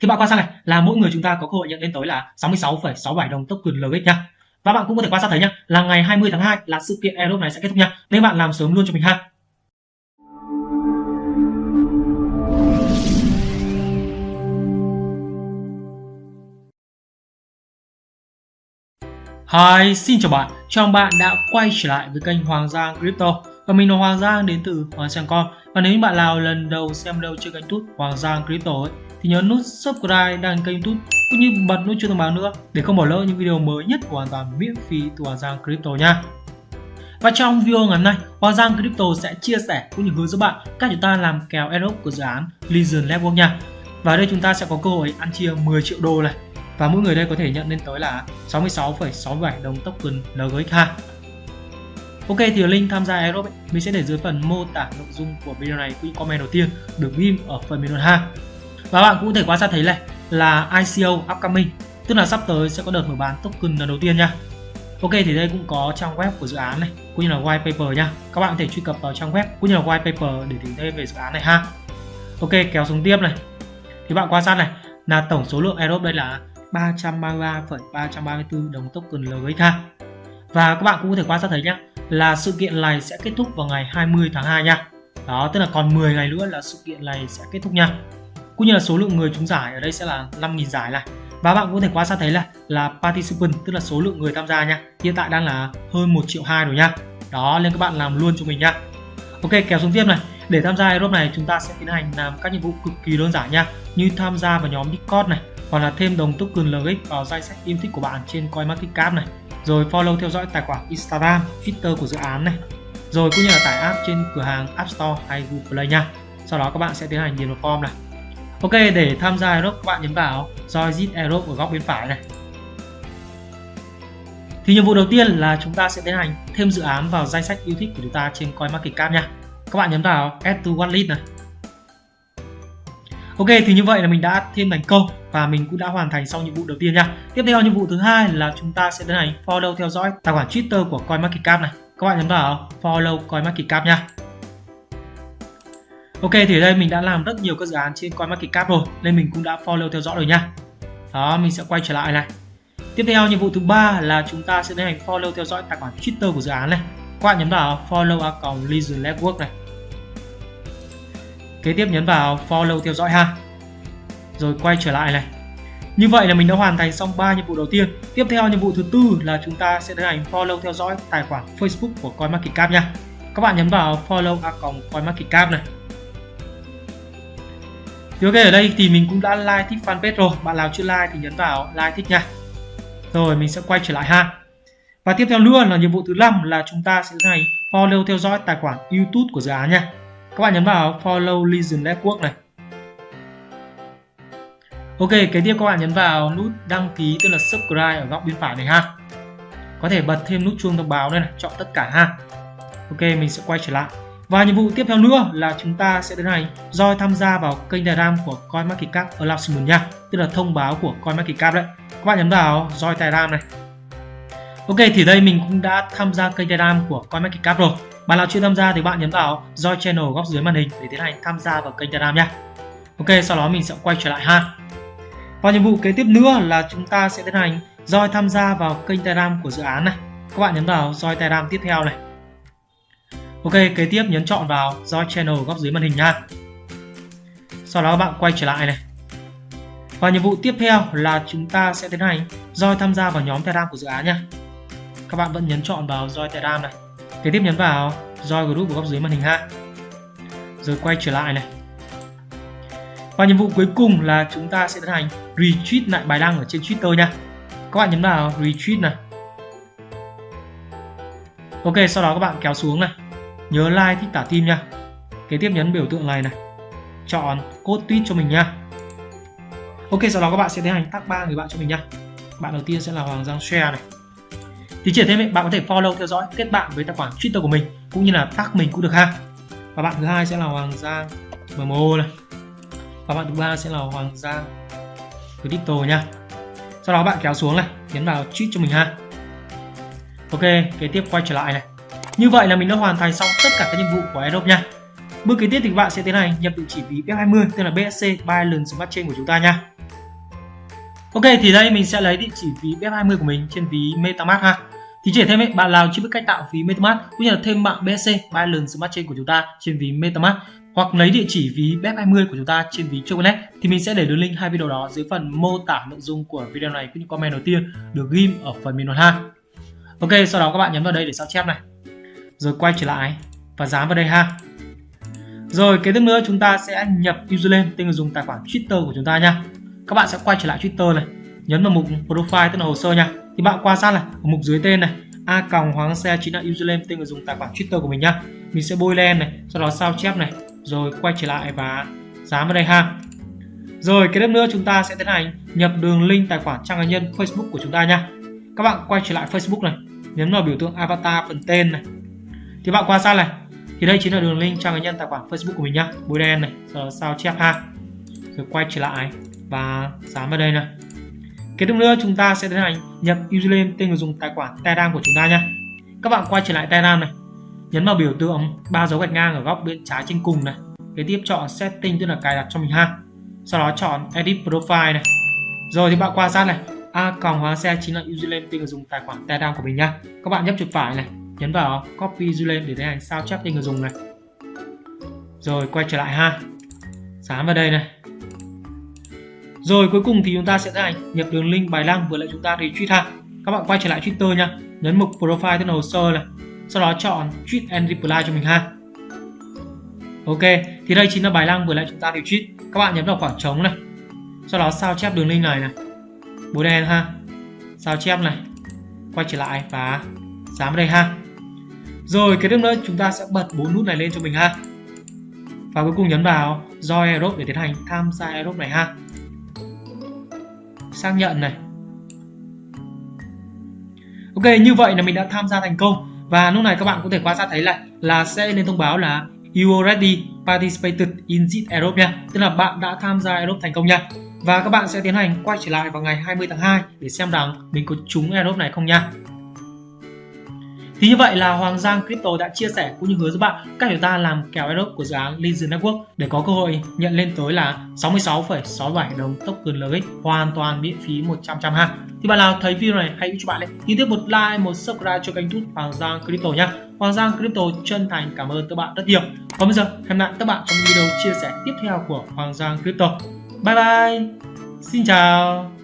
thì bạn quan sát này là mỗi người chúng ta có cơ hội nhận đến tới là 66,67 đồng token LX nha và bạn cũng có thể quan sát thấy nhá là ngày 20 tháng 2 là sự kiện Aerobe này sẽ kết thúc nha nên bạn làm sớm luôn cho mình ha. Hi, xin chào bạn, chào bạn đã quay trở lại với kênh Hoàng Giang Crypto mình là Hoàng Giang đến từ Hoàng Giang Con Và nếu như bạn nào lần đầu xem đâu trên kênh YouTube Hoàng Giang Crypto ấy, thì nhớ nút subscribe đăng kênh YouTube cũng như bật nút chuông thông báo nữa để không bỏ lỡ những video mới nhất hoàn toàn miễn phí từ Hoàng Giang Crypto nha. Và trong video ngày hôm nay, Hoàng Giang Crypto sẽ chia sẻ cũng như hướng dẫn bạn cách chúng ta làm kèo airdrop của dự án Legion Network nha. Và đây chúng ta sẽ có cơ hội ăn chia 10 triệu đô này. Và mỗi người đây có thể nhận lên tới là 66,67 đồng token LGXH. Ok thì link tham gia Aerob ấy, mình sẽ để dưới phần mô tả nội dung của video này quỹ comment đầu tiên được ghim ở phần bình luận ha. Và bạn cũng có thể quan sát thấy này là ICO upcoming, tức là sắp tới sẽ có đợt mở bán token lần đầu tiên nha. Ok thì đây cũng có trang web của dự án này, cũng như là white paper nha. Các bạn có thể truy cập vào trang web cũng như là white paper để tìm thêm về dự án này ha. Ok kéo xuống tiếp này. Thì bạn quan sát này là tổng số lượng Aerob đây là 333,334 đồng token LGX ha. Và các bạn cũng có thể quan sát thấy nhá là sự kiện này sẽ kết thúc vào ngày 20 tháng 2 nha. Đó, tức là còn 10 ngày nữa là sự kiện này sẽ kết thúc nha. Cũng như là số lượng người trúng giải ở đây sẽ là 5.000 giải này. Và bạn có thể quan sát thấy là là participant tức là số lượng người tham gia nha hiện tại đang là hơn 1 triệu hai rồi nha. Đó nên các bạn làm luôn cho mình nha. Ok kéo xuống tiếp này. Để tham gia Aerobe này chúng ta sẽ tiến hành làm các nhiệm vụ cực kỳ đơn giản nha như tham gia vào nhóm Discord này hoặc là thêm đồng token LX vào danh sách yêu thích của bạn trên CoinMarketCap này rồi follow theo dõi tài khoản Instagram, Twitter của dự án này rồi cũng như là tải app trên cửa hàng App Store hay Google Play nha sau đó các bạn sẽ tiến hành điền vào form này Ok, để tham gia Aerobe các bạn nhấn vào Join Aerobe ở góc bên phải này. Thì nhiệm vụ đầu tiên là chúng ta sẽ tiến hành thêm dự án vào danh sách yêu thích của chúng ta trên CoinMarketCap nha. Các bạn nhấn vào Add to Wallet này. Ok, thì như vậy là mình đã thêm thành công và mình cũng đã hoàn thành xong nhiệm vụ đầu tiên nha. Tiếp theo nhiệm vụ thứ hai là chúng ta sẽ tiến hành follow theo dõi tài khoản Twitter của CoinMarketCap này. Các bạn nhấn vào follow CoinMarketCap nha. Ok thì ở đây mình đã làm rất nhiều các dự án trên CoinMarketCap rồi nên mình cũng đã follow theo dõi rồi nha. Đó, mình sẽ quay trở lại này. Tiếp theo nhiệm vụ thứ ba là chúng ta sẽ tiến hành follow theo dõi tài khoản Twitter của dự án này. Các bạn nhấn vào follow account Legion Network này. Kế tiếp nhấn vào follow theo dõi ha. Rồi quay trở lại này. Như vậy là mình đã hoàn thành xong 3 nhiệm vụ đầu tiên. Tiếp theo nhiệm vụ thứ tư là chúng ta sẽ tiến hành follow theo dõi tài khoản Facebook của CoinMarketCap nha. Các bạn nhấn vào follow account CoinMarketCap này. Thì ok, ở đây thì mình cũng đã like thích fanpage rồi Bạn nào chưa like thì nhấn vào like thích nha Rồi mình sẽ quay trở lại ha Và tiếp theo luôn là nhiệm vụ thứ năm là chúng ta sẽ tiến hành follow theo dõi tài khoản YouTube của dự án nha các bạn nhấn vào follow Legion Network này Ok, kế tiếp các bạn nhấn vào nút đăng ký tức là subscribe ở góc bên phải này ha Có thể bật thêm nút chuông thông báo đây này, chọn tất cả ha Ok, mình sẽ quay trở lại và nhiệm vụ tiếp theo nữa là chúng ta sẽ tiến hành roi tham gia vào kênh Telegram của CoinMarketCap Announcement nha, tức là thông báo của CoinMarketCap đấy. Các bạn nhấn vào roi Telegram này. Ok thì đây mình cũng đã tham gia kênh Telegram của CoinMarketCap rồi. Bạn nào chưa tham gia thì bạn nhấn vào Join channel góc dưới màn hình để tiến hành tham gia vào kênh Telegram nha. Ok sau đó mình sẽ quay trở lại ha. Và nhiệm vụ kế tiếp nữa là chúng ta sẽ tiến hành Join tham gia vào kênh Telegram của dự án này. Các bạn nhấn vào Join Telegram tiếp theo này. Ok, kế tiếp nhấn chọn vào Join Channel góc dưới màn hình nha. Sau đó bạn quay trở lại này. Và nhiệm vụ tiếp theo là chúng ta sẽ tiến hành Join tham gia vào nhóm Telegram của dự án nha. Các bạn vẫn nhấn chọn vào Join Telegram này. Kế tiếp nhấn vào Join Group ở góc dưới màn hình ha. Rồi quay trở lại này. Và nhiệm vụ cuối cùng là chúng ta sẽ tiến hành retweet lại bài đăng ở trên Twitter nha. Các bạn nhấn vào retweet này. Ok, sau đó các bạn kéo xuống này nhớ like thích tả tim nha kế tiếp nhấn biểu tượng này này chọn code tweet cho mình nha ok sau đó các bạn sẽ tiến hành tag ba người bạn cho mình nha bạn đầu tiên sẽ là Hoàng Giang Share này thì chỉ thêm bạn có thể follow, theo dõi, kết bạn với tài khoản Twitter của mình, cũng như là tag mình cũng được ha và bạn thứ hai sẽ là Hoàng Giang MMO này và bạn thứ ba sẽ là Hoàng Giang Crypto nha sau đó bạn kéo xuống này, nhấn vào tweet cho mình ha ok, kế tiếp quay trở lại này như vậy là mình đã hoàn thành xong tất cả các nhiệm vụ của Adobe nha. Bước kế tiếp thì bạn sẽ tiến hành nhập địa chỉ ví BF20 tên là BSC Binance Smart Chain của chúng ta nha. Ok, thì đây mình sẽ lấy địa chỉ ví BF20 của mình trên ví MetaMask ha. Thì chỉ thêm ấy, bạn nào chưa biết cách tạo ví MetaMask cũng như là thêm mạng BSC Binance Smart Chain của chúng ta trên ví MetaMask hoặc lấy địa chỉ ví BEP20 của chúng ta trên ví Choconet thì mình sẽ để đường link hai video đó dưới phần mô tả nội dung của video này cũng như comment đầu tiên được ghim ở phần bình luận ha. Ok, sau đó các bạn nhấn vào đây để sao chép này. Rồi quay trở lại và dán vào đây ha. Rồi kế tiếp nữa chúng ta sẽ nhập username tên người dùng tài khoản Twitter của chúng ta nha. Các bạn sẽ quay trở lại Twitter này, nhấn vào mục profile tức là hồ sơ nha. Thì bạn quan sát này, ở mục dưới tên này, a còng hoàng xe chính là username tên người dùng tài khoản Twitter của mình nhá. Mình sẽ bôi lên này, sau đó sao chép này, rồi quay trở lại và dán vào đây ha. Rồi cái tiếp nữa chúng ta sẽ tiến hành nhập đường link tài khoản trang cá nhân Facebook của chúng ta nha. Các bạn quay trở lại Facebook này, nhấn vào biểu tượng avatar phần tên này. Thì bạn quan sát này, thì đây chính là đường link trang cá nhân tài khoản Facebook của mình nhá, bôi đen này, rồi sao chép ha. Rồi quay trở lại và dán vào đây này. Kế tiếp nữa chúng ta sẽ tiến hành nhập username tên người dùng tài khoản Telegram của chúng ta nhé. Các bạn quay trở lại Telegram này, nhấn vào biểu tượng ba dấu gạch ngang ở góc bên trái trên cùng này. Kế tiếp chọn setting tức là cài đặt cho mình ha. Sau đó chọn edit profile này. Rồi thì bạn quan sát này, a còng hóa xe chính là username tên người dùng tài khoản Telegram của mình nhá. Các bạn nhấp chuột phải này, nhấn vào copy username để tiến hành sao chép tên người dùng này. Rồi quay trở lại ha. Dán vào đây này rồi cuối cùng thì chúng ta sẽ tiến hành nhập đường link bài đăng vừa lại chúng ta retweet ha. Các bạn quay trở lại Twitter nha, nhấn mục profile tên hồ sơ này, sau đó chọn tweet and reply cho mình ha. Ok, thì đây chính là bài đăng vừa lại chúng ta retweet. Các bạn nhấn vào khoảng trống này, sau đó sao chép đường link này này, bố đen ha, sao chép này, quay trở lại và dán vào đây ha. Rồi cái tiếp nữa chúng ta sẽ bật bốn nút này lên cho mình ha. Và cuối cùng nhấn vào Join Aerobe để tiến hành tham gia Aerobe này ha xác nhận này. Ok, như vậy là mình đã tham gia thành công. Và lúc này các bạn có thể quan sát thấy lại là sẽ lên thông báo là you already participated in this Europe nha. Tức là bạn đã tham gia Europe thành công nha. Và các bạn sẽ tiến hành quay trở lại vào ngày 20 tháng 2 để xem rằng mình có trúng Europe này không nha thì như vậy là Hoàng Giang Crypto đã chia sẻ cũng như hướng dẫn bạn cách chúng ta làm kèo airdrop của dự án Legion Network để có cơ hội nhận lên tới là 66,67 đồng token LX hoàn toàn miễn phí 100 trăm ha. Thì bạn nào thấy video này hãy cho bạn lên, Thì tiếp một like, một subscribe cho kênh YouTube Hoàng Giang Crypto nhé Hoàng Giang Crypto chân thành cảm ơn các bạn rất nhiều. Còn bây giờ hẹn lại các bạn trong video chia sẻ tiếp theo của Hoàng Giang Crypto. Bye bye. Xin chào.